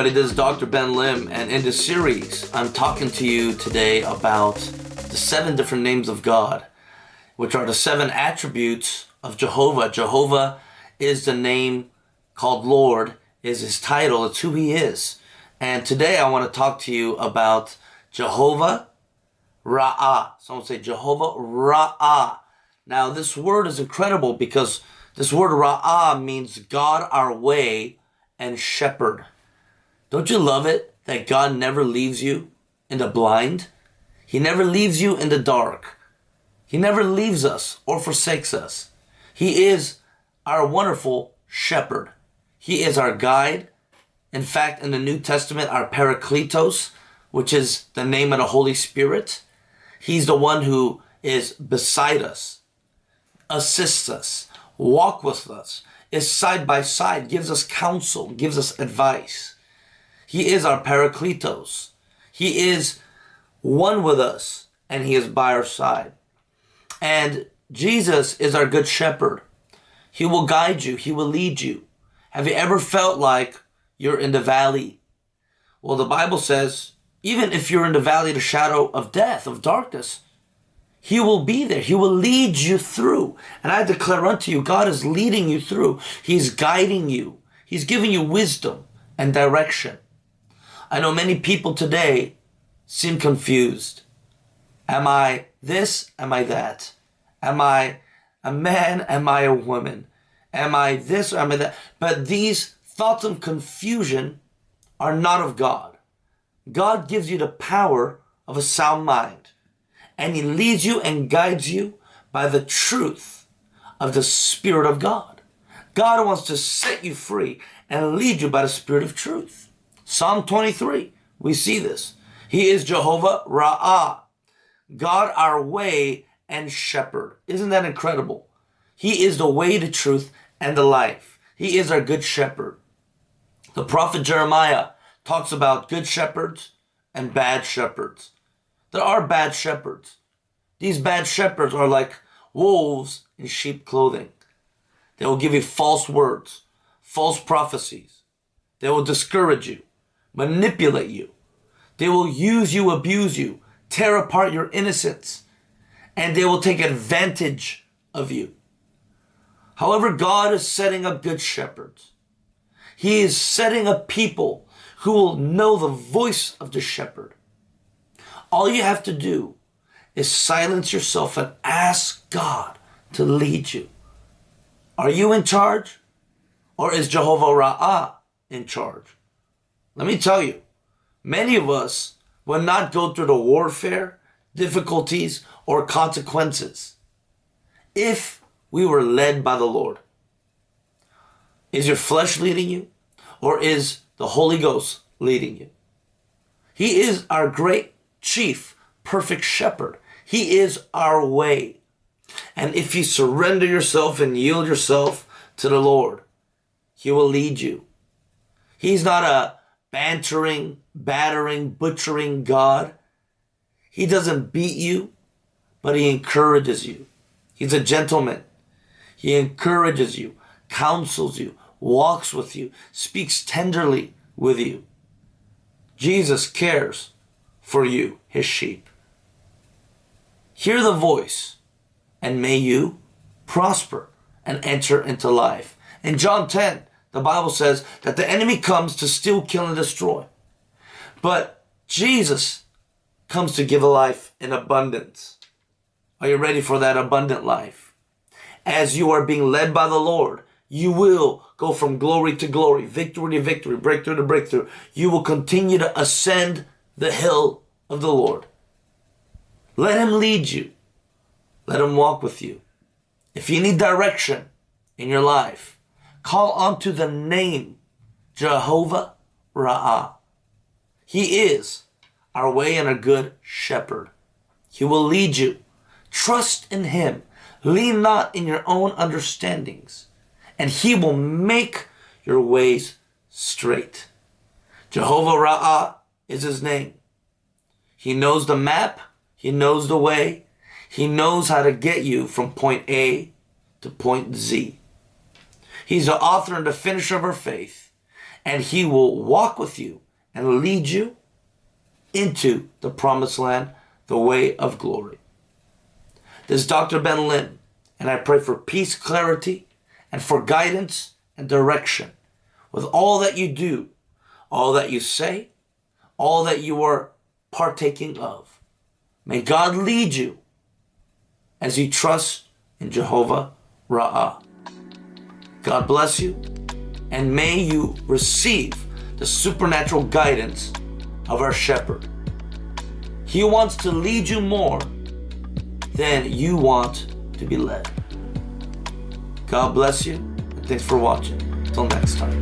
Everybody, this is Dr. Ben Lim and in this series I'm talking to you today about the seven different names of God which are the seven attributes of Jehovah. Jehovah is the name called Lord, is his title, it's who he is. And today I want to talk to you about Jehovah Ra'ah. Someone say Jehovah Ra'ah. Now this word is incredible because this word Ra'ah means God our way and shepherd. Don't you love it that God never leaves you in the blind? He never leaves you in the dark. He never leaves us or forsakes us. He is our wonderful shepherd. He is our guide. In fact, in the New Testament, our Parakletos, which is the name of the Holy Spirit, He's the one who is beside us, assists us, walk with us, is side by side, gives us counsel, gives us advice. He is our Parakletos. He is one with us and he is by our side. And Jesus is our good shepherd. He will guide you. He will lead you. Have you ever felt like you're in the valley? Well, the Bible says, even if you're in the valley the shadow of death, of darkness, he will be there. He will lead you through. And I declare unto you, God is leading you through. He's guiding you. He's giving you wisdom and direction. I know many people today seem confused. Am I this? Am I that? Am I a man? Am I a woman? Am I this or am I that? But these thoughts of confusion are not of God. God gives you the power of a sound mind and he leads you and guides you by the truth of the Spirit of God. God wants to set you free and lead you by the Spirit of truth. Psalm 23, we see this. He is Jehovah Ra'ah, God our way and shepherd. Isn't that incredible? He is the way, the truth, and the life. He is our good shepherd. The prophet Jeremiah talks about good shepherds and bad shepherds. There are bad shepherds. These bad shepherds are like wolves in sheep clothing. They will give you false words, false prophecies. They will discourage you manipulate you. They will use you, abuse you, tear apart your innocence, and they will take advantage of you. However, God is setting up good shepherds. He is setting up people who will know the voice of the shepherd. All you have to do is silence yourself and ask God to lead you. Are you in charge? Or is Jehovah Ra'ah in charge? Let me tell you, many of us will not go through the warfare, difficulties, or consequences if we were led by the Lord. Is your flesh leading you? Or is the Holy Ghost leading you? He is our great chief, perfect shepherd. He is our way. And if you surrender yourself and yield yourself to the Lord, He will lead you. He's not a bantering, battering, butchering God. He doesn't beat you, but he encourages you. He's a gentleman. He encourages you, counsels you, walks with you, speaks tenderly with you. Jesus cares for you, his sheep. Hear the voice, and may you prosper and enter into life. In John 10, the Bible says that the enemy comes to steal, kill, and destroy. But Jesus comes to give a life in abundance. Are you ready for that abundant life? As you are being led by the Lord, you will go from glory to glory, victory to victory, breakthrough to breakthrough. You will continue to ascend the hill of the Lord. Let him lead you. Let him walk with you. If you need direction in your life, Call unto the name Jehovah Ra'ah. He is our way and a good shepherd. He will lead you. Trust in him. Lean not in your own understandings. And he will make your ways straight. Jehovah Ra'ah is his name. He knows the map. He knows the way. He knows how to get you from point A to point Z. He's the author and the finisher of our faith. and He will walk with you and lead you into the promised land, the way of glory. This is Dr. Ben Lim, and I pray for peace, clarity, and for guidance and direction with all that you do, all that you say, all that you are partaking of. May God lead you as you trust in Jehovah Ra'ah. God bless you, and may you receive the supernatural guidance of our shepherd. He wants to lead you more than you want to be led. God bless you, and thanks for watching. Until next time.